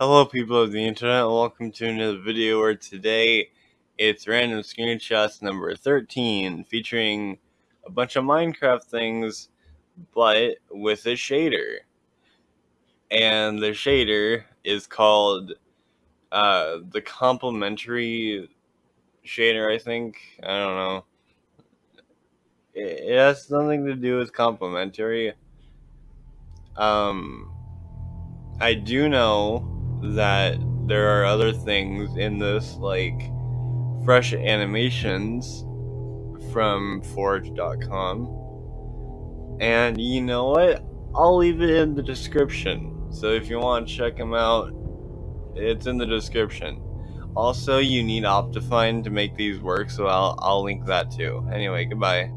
Hello people of the internet, welcome to another video where today it's random screenshots number 13 featuring a bunch of Minecraft things but with a shader. And the shader is called uh, the complementary shader I think, I don't know. It has something to do with complementary. Um, I do know that there are other things in this, like fresh animations from Forge.com. And you know what? I'll leave it in the description. So if you want to check them out, it's in the description. Also, you need Optifine to make these work, so I'll, I'll link that too. Anyway, goodbye.